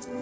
you